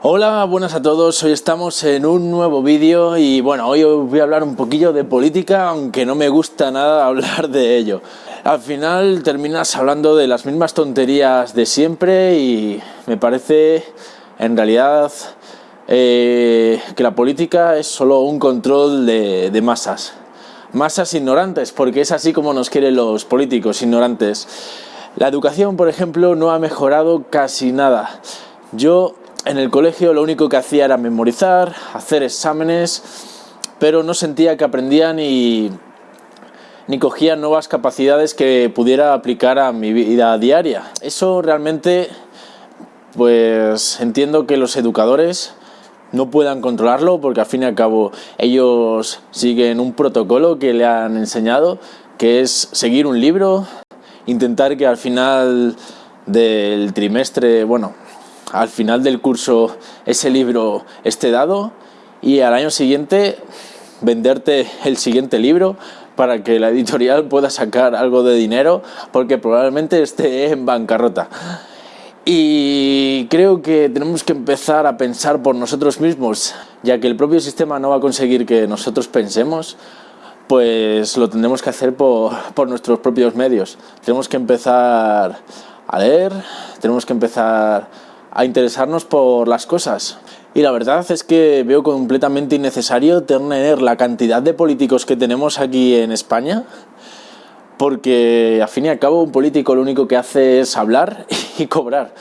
Hola, buenas a todos, hoy estamos en un nuevo vídeo y bueno, hoy voy a hablar un poquillo de política, aunque no me gusta nada hablar de ello. Al final terminas hablando de las mismas tonterías de siempre y me parece en realidad eh, que la política es solo un control de, de masas. Masas ignorantes, porque es así como nos quieren los políticos ignorantes. La educación, por ejemplo, no ha mejorado casi nada. Yo en el colegio lo único que hacía era memorizar, hacer exámenes, pero no sentía que aprendía ni, ni cogía nuevas capacidades que pudiera aplicar a mi vida diaria. Eso realmente, pues entiendo que los educadores no puedan controlarlo porque al fin y al cabo ellos siguen un protocolo que le han enseñado, que es seguir un libro, intentar que al final del trimestre, bueno, al final del curso ese libro esté dado y al año siguiente venderte el siguiente libro para que la editorial pueda sacar algo de dinero porque probablemente esté en bancarrota. Y creo que tenemos que empezar a pensar por nosotros mismos, ya que el propio sistema no va a conseguir que nosotros pensemos, pues lo tendremos que hacer por, por nuestros propios medios. Tenemos que empezar a leer, tenemos que empezar a interesarnos por las cosas. Y la verdad es que veo completamente innecesario tener la cantidad de políticos que tenemos aquí en España, porque al fin y al cabo un político lo único que hace es hablar y cobrar.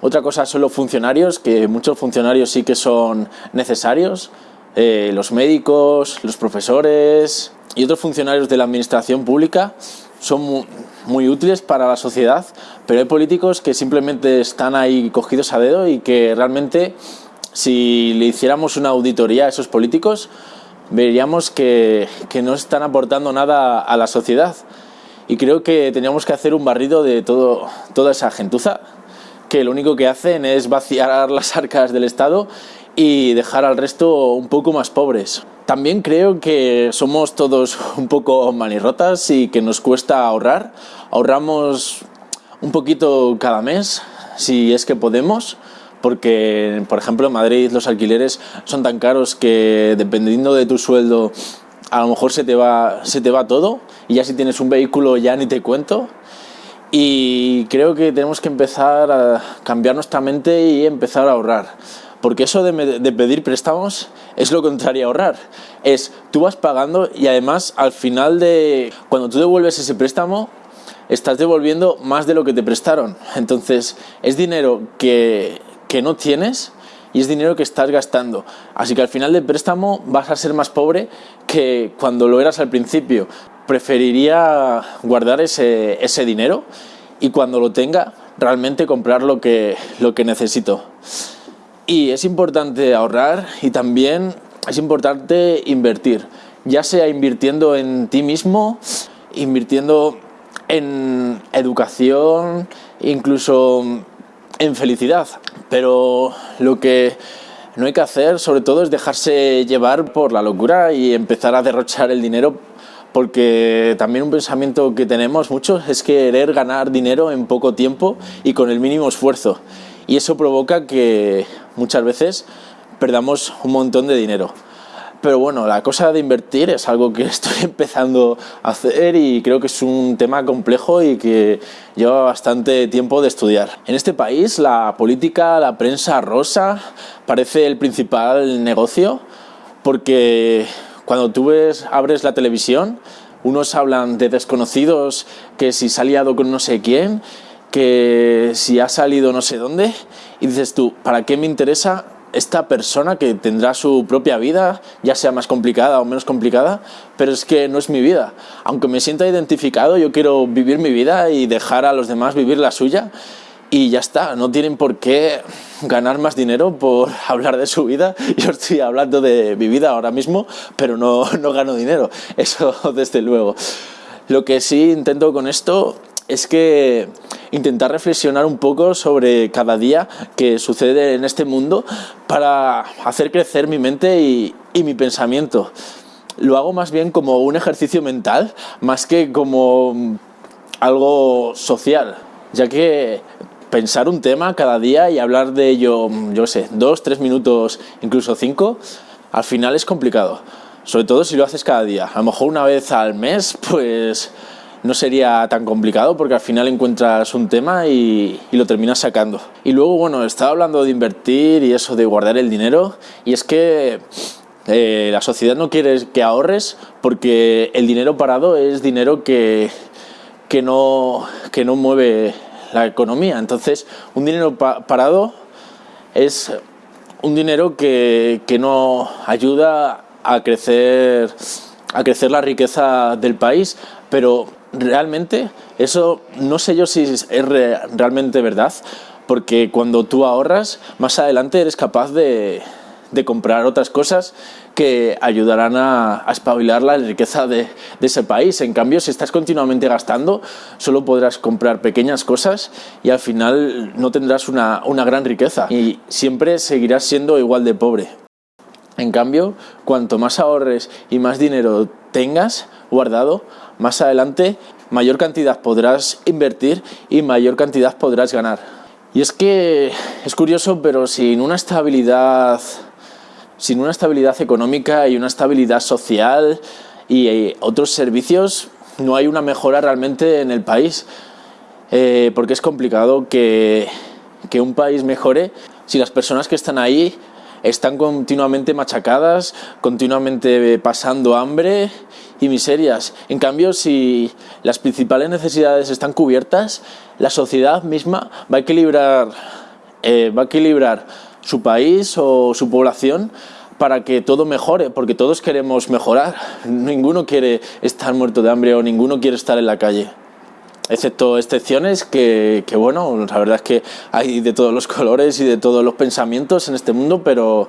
Otra cosa son los funcionarios, que muchos funcionarios sí que son necesarios, eh, los médicos, los profesores y otros funcionarios de la administración pública son muy, útiles para la sociedad, pero hay políticos que simplemente están ahí cogidos a dedo y que realmente si le hiciéramos una auditoría a esos políticos veríamos que, que no están aportando nada a la sociedad y creo que teníamos que hacer un barrido de todo, toda esa gentuza que lo único que hacen es vaciar las arcas del Estado y dejar al resto un poco más pobres. También creo que somos todos un poco manirrotas y que nos cuesta ahorrar. Ahorramos un poquito cada mes, si es que podemos, porque, por ejemplo, en Madrid los alquileres son tan caros que dependiendo de tu sueldo, a lo mejor se te va, se te va todo y ya si tienes un vehículo ya ni te cuento. Y creo que tenemos que empezar a cambiar nuestra mente y empezar a ahorrar. Porque eso de, pedir préstamos es lo contrario a ahorrar. Es, tú vas pagando y además al final de... Cuando tú devuelves ese préstamo, estás devolviendo más de lo que te prestaron. Entonces, es dinero que, que no tienes y es dinero que estás gastando. Así que al final del préstamo vas a ser más pobre que cuando lo eras al principio. Preferiría guardar ese, ese dinero y cuando lo tenga realmente comprar lo que, lo que necesito. Y es importante ahorrar y también es importante invertir, ya sea invirtiendo en ti mismo, invirtiendo en educación, incluso en felicidad. Pero lo que no hay que hacer, sobre todo, es dejarse llevar por la locura y empezar a derrochar el dinero porque también un pensamiento que tenemos muchos es querer ganar dinero en poco tiempo y con el mínimo esfuerzo y eso provoca que muchas veces perdamos un montón de dinero. Pero bueno, la cosa de invertir es algo que estoy empezando a hacer y creo que es un tema complejo y que lleva bastante tiempo de estudiar. En este país la política, la prensa rosa parece el principal negocio porque cuando tú ves, abres la televisión, unos hablan de desconocidos que si se ha liado con no sé quién que si ha salido no sé dónde y dices tú, ¿para qué me interesa esta persona que tendrá su propia vida, ya sea más complicada o menos complicada, pero es que no es mi vida. Aunque me sienta identificado, yo quiero vivir mi vida y dejar a los demás vivir la suya y ya está, no tienen por qué ganar más dinero por hablar de su vida. Yo estoy hablando de mi vida ahora mismo, pero no, no gano dinero, eso desde luego. Lo que sí intento con esto es que intentar reflexionar un poco sobre cada día que sucede en este mundo para hacer crecer mi mente y, mi pensamiento. Lo hago más bien como un ejercicio mental, más que como algo social, ya que pensar un tema cada día y hablar de ello, yo sé, dos, tres minutos, incluso cinco, al final es complicado. Sobre todo si lo haces cada día. A lo mejor una vez al mes, pues no sería tan complicado porque al final encuentras un tema y, lo terminas sacando. Y luego, bueno, estaba hablando de invertir y eso de guardar el dinero y es que eh, la sociedad no quiere que ahorres porque el dinero parado es dinero que, que, no, que no mueve la economía. Entonces, un dinero parado es un dinero que, que no ayuda a crecer, a crecer la riqueza del país, pero realmente eso no sé yo si es realmente verdad, porque cuando tú ahorras, más adelante eres capaz de, de comprar otras cosas que ayudarán a, espabilar la riqueza de, de, ese país. En cambio, si estás continuamente gastando, solo podrás comprar pequeñas cosas y al final no tendrás una, una gran riqueza y siempre seguirás siendo igual de pobre. En cambio, cuanto más ahorres y más dinero tengas guardado, más adelante mayor cantidad podrás invertir y mayor cantidad podrás ganar. Y es que es curioso, pero sin una estabilidad, sin una estabilidad económica y una estabilidad social y eh, otros servicios, no hay una mejora realmente en el país. Eh, porque es complicado que, que un país mejore si las personas que están ahí están continuamente machacadas, continuamente pasando hambre y miserias. En cambio, si las principales necesidades están cubiertas, la sociedad misma va a equilibrar, eh, va a equilibrar su país o su población para que todo mejore, porque todos queremos mejorar. Ninguno quiere estar muerto de hambre o ninguno quiere estar en la calle excepto excepciones que, que, bueno, la verdad es que hay de todos los colores y de todos los pensamientos en este mundo, pero,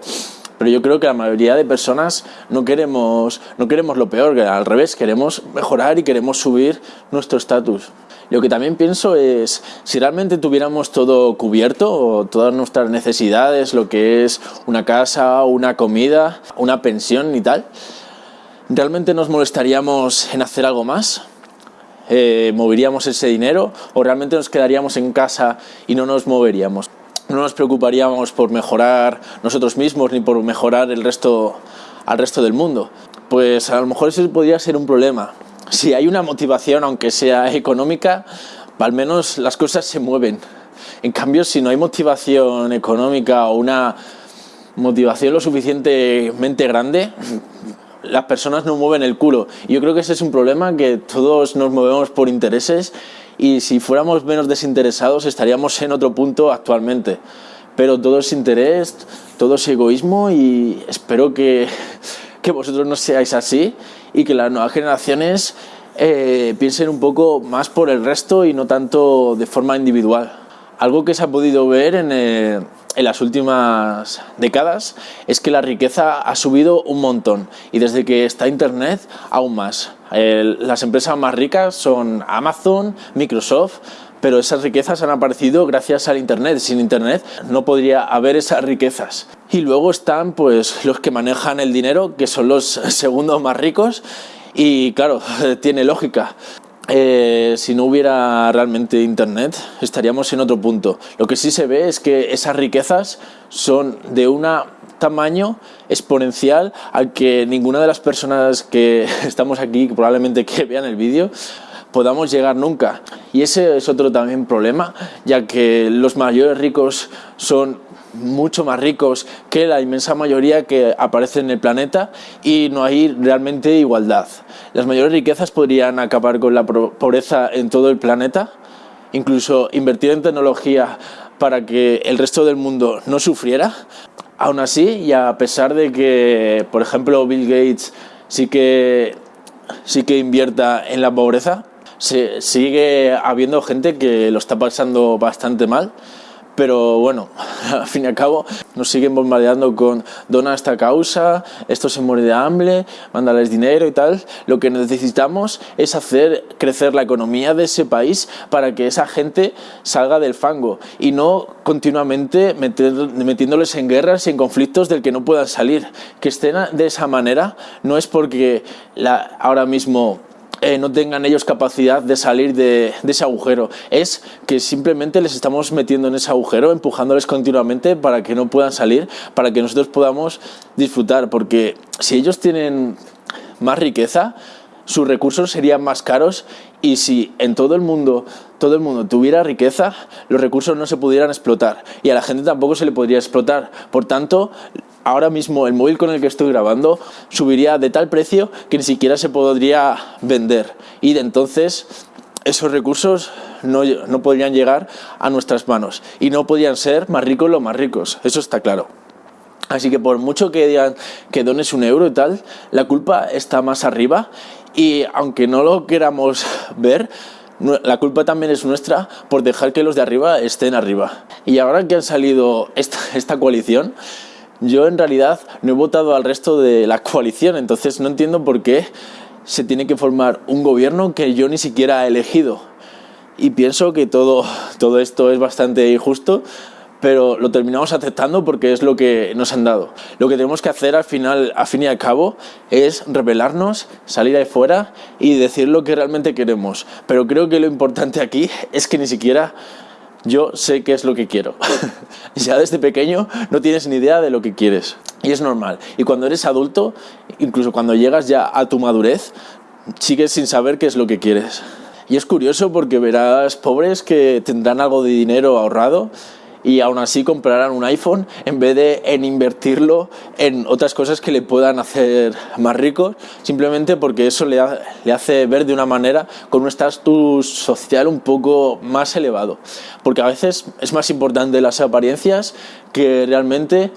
pero yo creo que la mayoría de personas no queremos, no queremos lo peor, al revés, queremos mejorar y queremos subir nuestro estatus. Lo que también pienso es, si realmente tuviéramos todo cubierto, todas nuestras necesidades, lo que es una casa, una comida, una pensión y tal, ¿realmente nos molestaríamos en hacer algo más? Eh, moveríamos ese dinero o realmente nos quedaríamos en casa y no nos moveríamos. No nos preocuparíamos por mejorar nosotros mismos ni por mejorar el resto, al resto del mundo. Pues a lo mejor eso podría ser un problema. Si hay una motivación, aunque sea económica, al menos las cosas se mueven. En cambio, si no hay motivación económica o una motivación lo suficientemente grande, las personas no mueven el culo. Y yo creo que ese es un problema que todos nos movemos por intereses y si fuéramos menos desinteresados estaríamos en otro punto actualmente. Pero todo es interés, todo es egoísmo y espero que, que vosotros no seáis así y que las nuevas generaciones eh, piensen un poco más por el resto y no tanto de forma individual. Algo que se ha podido ver en, el, en las últimas décadas es que la riqueza ha subido un montón y desde que está Internet aún más. las empresas más ricas son Amazon, Microsoft, pero esas riquezas han aparecido gracias al Internet. Sin Internet no podría haber esas riquezas. Y luego están pues los que manejan el dinero, que son los segundos más ricos, y claro, tiene lógica. Eh, si no hubiera realmente internet estaríamos en otro punto. Lo que sí se ve es que esas riquezas son de un tamaño exponencial al que ninguna de las personas que estamos aquí, probablemente que vean el vídeo, podamos llegar nunca. Y ese es otro también problema, ya que los mayores ricos son mucho más ricos que la inmensa mayoría que aparece en el planeta y no hay realmente igualdad. Las mayores riquezas podrían acabar con la pobreza en todo el planeta, incluso invertir en tecnología para que el resto del mundo no sufriera. Aún así, y a pesar de que, por ejemplo, Bill Gates sí que, sí que invierta en la pobreza, se, sigue habiendo gente que lo está pasando bastante mal pero bueno, al fin y al cabo nos siguen bombardeando con dona esta causa, esto se muere de hambre, mándales dinero y tal. Lo que necesitamos es hacer crecer la economía de ese país para que esa gente salga del fango y no continuamente metiéndoles en guerras y en conflictos del que no puedan salir. Que estén de esa manera no es porque la, ahora mismo eh, no tengan ellos capacidad de salir de, ese agujero. Es que simplemente les estamos metiendo en ese agujero, empujándoles continuamente para que no puedan salir, para que nosotros podamos disfrutar. Porque si ellos tienen más riqueza, sus recursos serían más caros y si en todo el mundo todo el mundo tuviera riqueza, los recursos no se pudieran explotar y a la gente tampoco se le podría explotar. Por tanto, ahora mismo el móvil con el que estoy grabando subiría de tal precio que ni siquiera se podría vender y de entonces esos recursos no, no podrían llegar a nuestras manos y no podrían ser más ricos los más ricos, eso está claro. Así que por mucho que digan que dones un euro y tal, la culpa está más arriba y aunque no lo queramos ver, la culpa también es nuestra por dejar que los de arriba estén arriba. Y ahora que han salido esta, esta coalición, yo en realidad no he votado al resto de la coalición, entonces no entiendo por qué se tiene que formar un gobierno que yo ni siquiera he elegido. Y pienso que todo, todo esto es bastante injusto, pero lo terminamos aceptando porque es lo que nos han dado. Lo que tenemos que hacer al final, a fin y al cabo, es rebelarnos, salir ahí fuera y decir lo que realmente queremos. Pero creo que lo importante aquí es que ni siquiera yo sé qué es lo que quiero. ya desde pequeño no tienes ni idea de lo que quieres. Y es normal. Y cuando eres adulto, incluso cuando llegas ya a tu madurez, sigues sin saber qué es lo que quieres. Y es curioso porque verás pobres que tendrán algo de dinero ahorrado y aún así comprarán un iPhone en vez de en invertirlo en otras cosas que le puedan hacer más rico, simplemente porque eso le, le hace ver de una manera con un estatus social un poco más elevado. Porque a veces es más importante las apariencias que realmente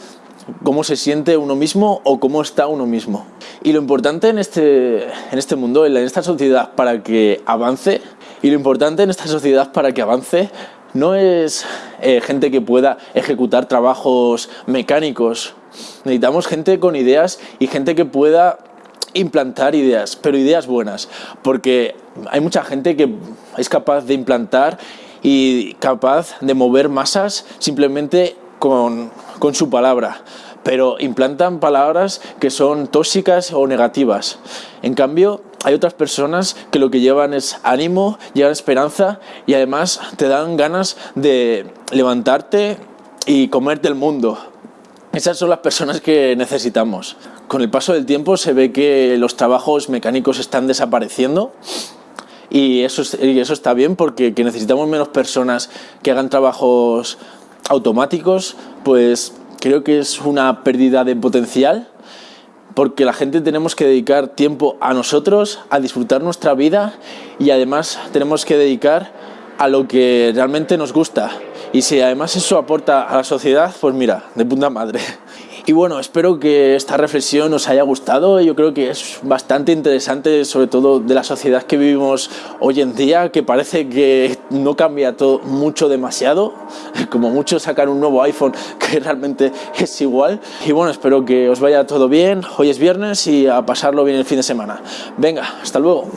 cómo se siente uno mismo o cómo está uno mismo. Y lo importante en este, en este mundo, en esta sociedad para que avance, y lo importante en esta sociedad para que avance no es eh, gente que pueda ejecutar trabajos mecánicos. Necesitamos gente con ideas y gente que pueda implantar ideas, pero ideas buenas, porque hay mucha gente que es capaz de implantar y capaz de mover masas simplemente con, con su palabra pero implantan palabras que son tóxicas o negativas. En cambio, hay otras personas que lo que llevan es ánimo, llevan esperanza y además te dan ganas de levantarte y comerte el mundo. Esas son las personas que necesitamos. Con el paso del tiempo se ve que los trabajos mecánicos están desapareciendo y eso, y eso está bien porque que necesitamos menos personas que hagan trabajos automáticos, pues creo que es una pérdida de potencial porque la gente tenemos que dedicar tiempo a nosotros, a disfrutar nuestra vida y además tenemos que dedicar a lo que realmente nos gusta. Y si además eso aporta a la sociedad, pues mira, de punta madre. Y bueno, espero que esta reflexión os haya gustado. Yo creo que es bastante interesante, sobre todo de la sociedad que vivimos hoy en día, que parece que no cambia todo mucho demasiado. Como mucho sacar un nuevo iPhone que realmente es igual. Y bueno, espero que os vaya todo bien. Hoy es viernes y a pasarlo bien el fin de semana. Venga, hasta luego.